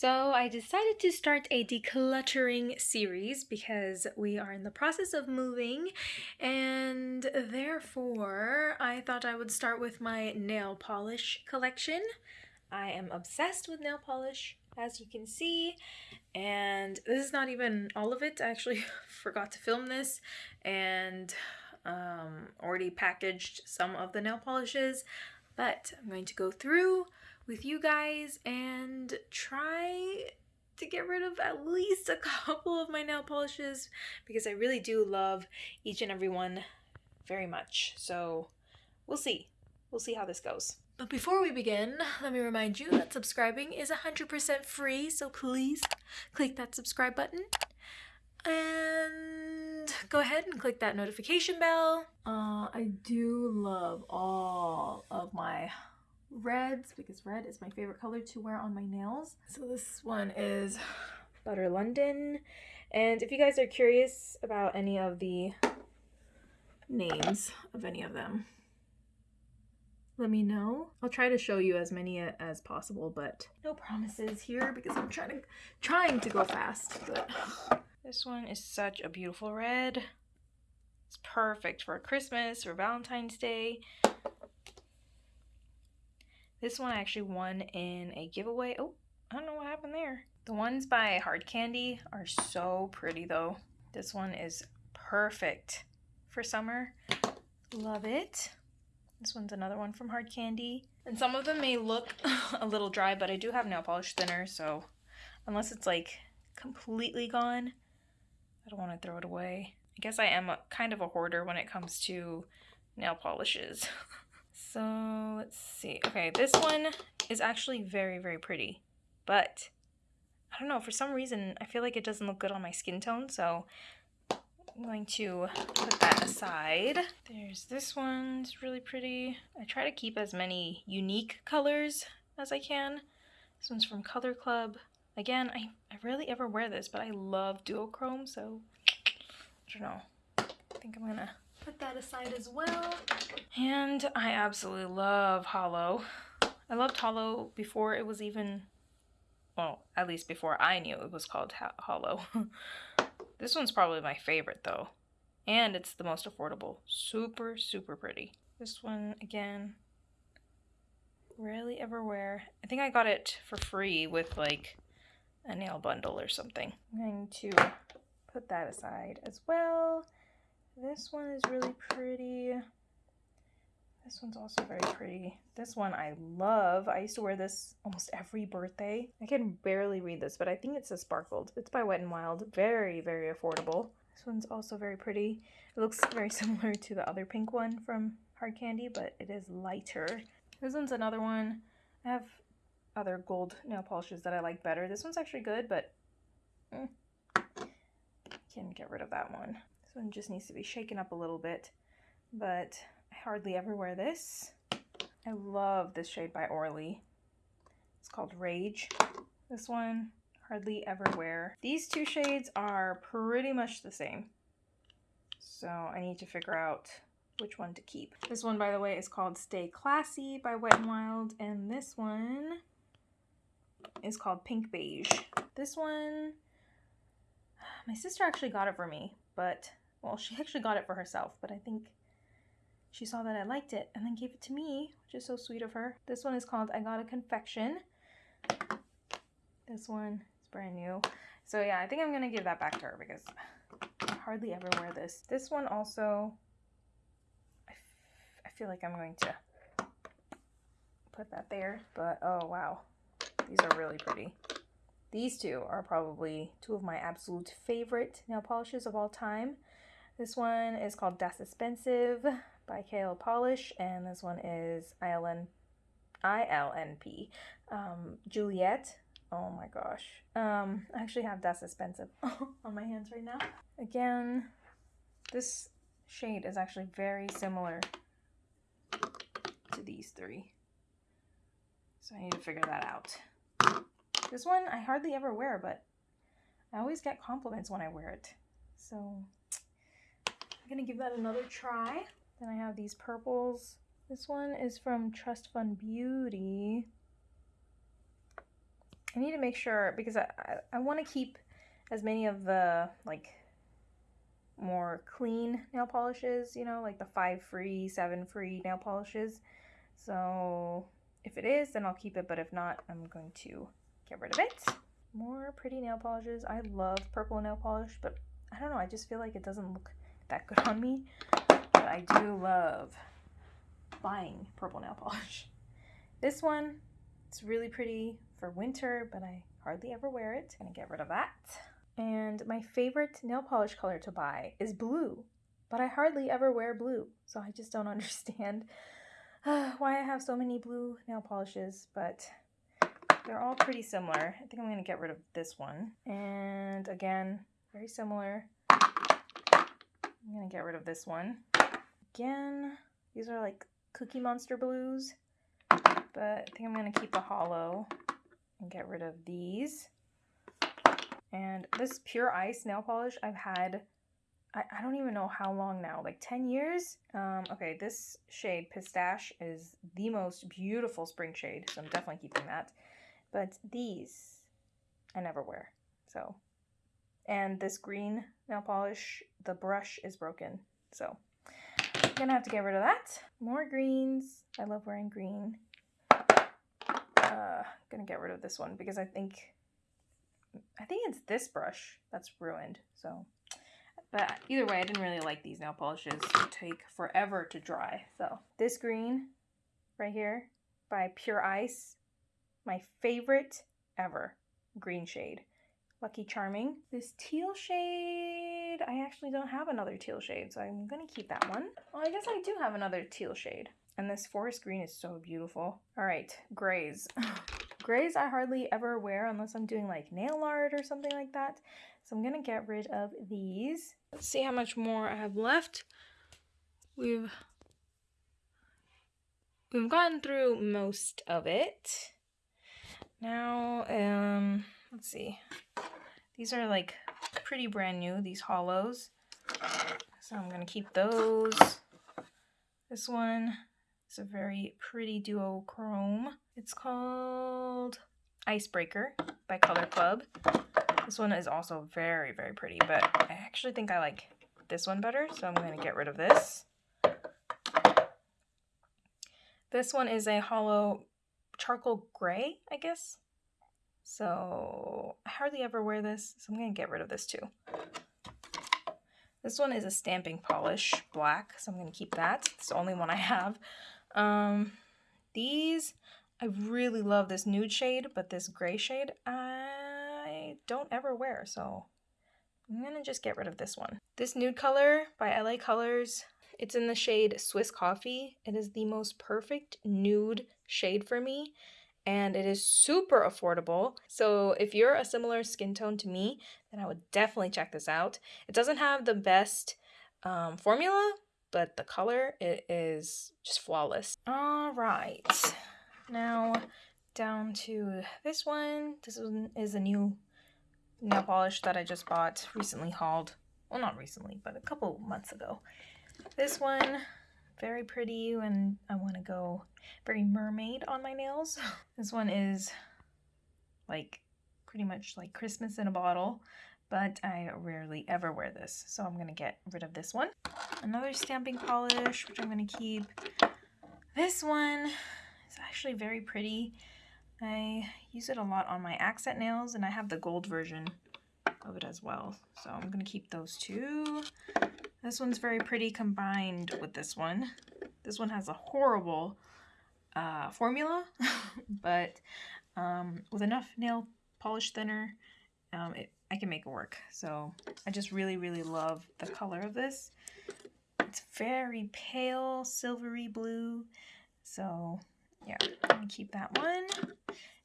So I decided to start a decluttering series because we are in the process of moving and therefore I thought I would start with my nail polish collection. I am obsessed with nail polish as you can see and this is not even all of it. I actually forgot to film this and um, already packaged some of the nail polishes but I'm going to go through with you guys and try to get rid of at least a couple of my nail polishes because I really do love each and every one very much. So we'll see. We'll see how this goes. But before we begin, let me remind you that subscribing is 100% free, so please click that subscribe button. And go ahead and click that notification bell. Uh, I do love all of my reds because red is my favorite color to wear on my nails. So this one is Butter London. And if you guys are curious about any of the names of any of them, let me know. I'll try to show you as many as possible, but no promises here because I'm trying to trying to go fast. But this one is such a beautiful red. It's perfect for Christmas or Valentine's Day. This one I actually won in a giveaway. Oh, I don't know what happened there. The ones by Hard Candy are so pretty though. This one is perfect for summer. Love it. This one's another one from Hard Candy. And some of them may look a little dry, but I do have nail polish thinner, so unless it's like completely gone, I don't want to throw it away. I guess I am a, kind of a hoarder when it comes to nail polishes. So let's see. Okay, this one is actually very, very pretty. But I don't know, for some reason, I feel like it doesn't look good on my skin tone. So I'm going to put that aside. There's this one. It's really pretty. I try to keep as many unique colors as I can. This one's from Color Club. Again, I, I rarely ever wear this, but I love duochrome, so I don't know. I think I'm gonna put that aside as well. And I absolutely love Holo. I loved Holo before it was even, well, at least before I knew it was called Holo. this one's probably my favorite though. And it's the most affordable. Super, super pretty. This one, again, rarely ever wear. I think I got it for free with like a nail bundle or something. I'm going to put that aside as well. This one is really pretty. This one's also very pretty. This one I love. I used to wear this almost every birthday. I can barely read this, but I think it says sparkled. It's by Wet n Wild. Very, very affordable. This one's also very pretty. It looks very similar to the other pink one from Hard Candy, but it is lighter. This one's another one. I have other gold nail polishes that I like better. This one's actually good, but eh, can get rid of that one. This one just needs to be shaken up a little bit, but I hardly ever wear this. I love this shade by Orly. It's called Rage. This one, hardly ever wear. These two shades are pretty much the same. So I need to figure out which one to keep. This one, by the way, is called Stay Classy by Wet n Wild, and this one is called Pink Beige. This one, my sister actually got it for me, but well, she actually got it for herself, but I think she saw that I liked it and then gave it to me, which is so sweet of her. This one is called I Got a Confection. This one is brand new. So yeah, I think I'm going to give that back to her because I hardly ever wear this. This one also, I, I feel like I'm going to put that there, but oh wow, these are really pretty. These two are probably two of my absolute favorite nail polishes of all time. This one is called Das Expensive by Kale Polish, and this one is ILN, ILNP. Um, Juliet. Oh my gosh. Um, I actually have Das Expensive on my hands right now. Again, this shade is actually very similar to these three. So I need to figure that out. This one I hardly ever wear, but I always get compliments when I wear it. So I'm gonna give that another try. Then I have these purples. This one is from Trust Fund Beauty. I need to make sure because I, I, I want to keep as many of the like more clean nail polishes, you know, like the five free, seven free nail polishes. So if it is, then I'll keep it, but if not, I'm going to get rid of it. More pretty nail polishes. I love purple nail polish, but I don't know, I just feel like it doesn't look that good on me. But I do love buying purple nail polish. This one, it's really pretty for winter, but I hardly ever wear it. I'm gonna get rid of that. And my favorite nail polish color to buy is blue, but I hardly ever wear blue, so I just don't understand uh, why I have so many blue nail polishes, but they're all pretty similar. I think I'm to get rid of this one. And again, very similar. To get rid of this one. Again, these are like Cookie Monster blues, but I think I'm going to keep the holo and get rid of these. And this Pure Ice nail polish I've had, I, I don't even know how long now, like 10 years? Um, okay, this shade, Pistache, is the most beautiful spring shade, so I'm definitely keeping that. But these, I never wear, so. And this green nail polish, the brush is broken, so. I'm gonna have to get rid of that. More greens. I love wearing green. Uh, gonna get rid of this one because I think I think it's this brush that's ruined. So, but either way, I didn't really like these nail polishes. They take forever to dry. So this green right here by Pure Ice, my favorite ever green shade. Lucky Charming. This teal shade, I actually don't have another teal shade, so I'm gonna keep that one. Well, I guess I do have another teal shade. And this forest green is so beautiful. All right, grays. Grays I hardly ever wear unless I'm doing like nail art or something like that. So I'm gonna get rid of these. Let's see how much more I have left. We've we've gotten through most of it. Now, um, let's see. These are like pretty brand new, these holos. So I'm gonna keep those. This one is a very pretty duochrome. It's called Icebreaker by Color Club. This one is also very, very pretty, but I actually think I like this one better, so I'm going to get rid of this. This one is a holo charcoal gray, I guess. So I hardly ever wear this, so I'm going to get rid of this too. This one is a stamping polish black, so I'm going to keep that. It's the only one I have. Um, these, I really love this nude shade, but this gray shade, I don't ever wear, so I'm gonna just get rid of this one. This nude color by LA Colors, it's in the shade Swiss Coffee. It is the most perfect nude shade for me, and it is super affordable. So if you're a similar skin tone to me, then I would definitely check this out. It doesn't have the best um, formula, but the color it is just flawless. All right, now down to this one. This one is a new nail polish that I just bought, recently hauled. Well, not recently, but a couple months ago. This one, very pretty and I want to go very mermaid on my nails. This one is like pretty much like Christmas in a bottle but I rarely ever wear this, so I'm going to get rid of this one. Another stamping polish, which I'm going to keep. This one is actually very pretty. I use it a lot on my accent nails, and I have the gold version of it as well, so I'm going to keep those two. This one's very pretty combined with this one. This one has a horrible uh, formula, but um, with enough nail polish thinner, um, it I can make it work. So I just really, really love the color of this. It's very pale, silvery blue. So yeah, I'm keep that one.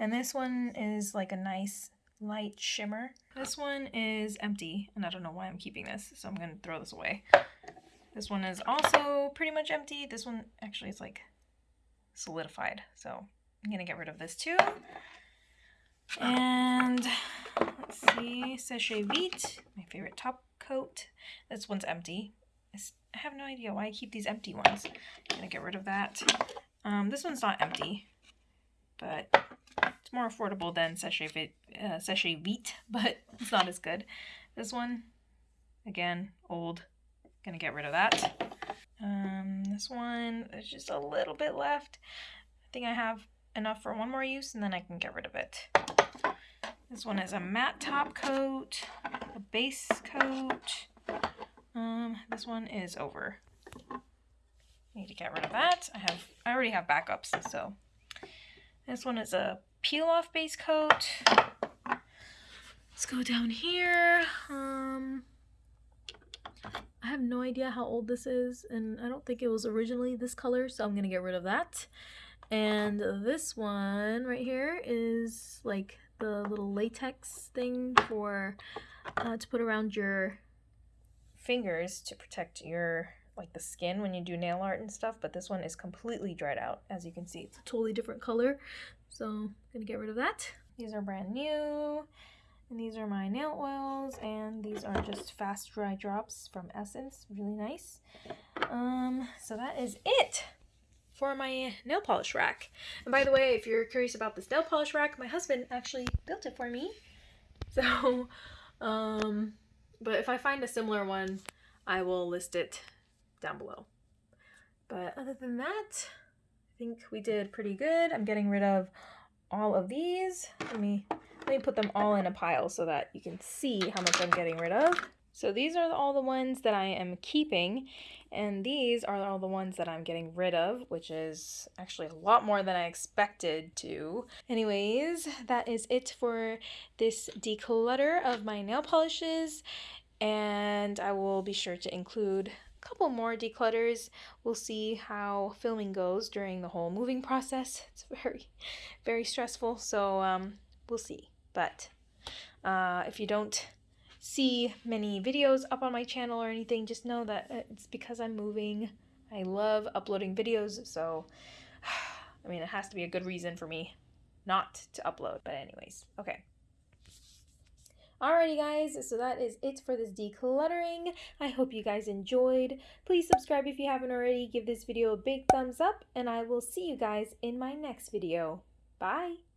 And this one is like a nice light shimmer. This one is empty, and I don't know why I'm keeping this, so I'm gonna throw this away. This one is also pretty much empty. This one actually is like solidified, so I'm gonna get rid of this too. And let's see, Seche Vite, my favorite top coat. This one's empty. I have no idea why I keep these empty ones. I'm gonna get rid of that. Um, this one's not empty, but It's more affordable than Seche Vite, uh, Vite, but it's not as good. This one, again, old. Gonna get rid of that. Um, this one, there's just a little bit left. I think I have enough for one more use and then I can get rid of it. This one is a matte top coat, a base coat. Um, this one is over. Need to get rid of that. I have, I already have backups, so. This one is a peel off base coat. Let's go down here. Um, I have no idea how old this is, and I don't think it was originally this color, so I'm gonna get rid of that. And this one right here is like the little latex thing for uh, to put around your fingers to protect your like the skin when you do nail art and stuff but this one is completely dried out as you can see it's a totally different color so I'm gonna get rid of that these are brand new and these are my nail oils and these are just fast dry drops from essence really nice um so that is it for my nail polish rack. And by the way, if you're curious about this nail polish rack, my husband actually built it for me. So, um, but if I find a similar one, I will list it down below. But other than that, I think we did pretty good. I'm getting rid of all of these. Let me let me put them all in a pile so that you can see how much I'm getting rid of. So these are all the ones that I am keeping, and these are all the ones that I'm getting rid of, which is actually a lot more than I expected to. Anyways, that is it for this declutter of my nail polishes, and I will be sure to include couple more declutters. We'll see how filming goes during the whole moving process. It's very, very stressful, so um, we'll see. But uh, if you don't see many videos up on my channel or anything, just know that it's because I'm moving. I love uploading videos, so I mean, it has to be a good reason for me not to upload. But anyways, okay. Alrighty guys, so that is it for this decluttering. I hope you guys enjoyed. Please subscribe if you haven't already. Give this video a big thumbs up and I will see you guys in my next video. Bye!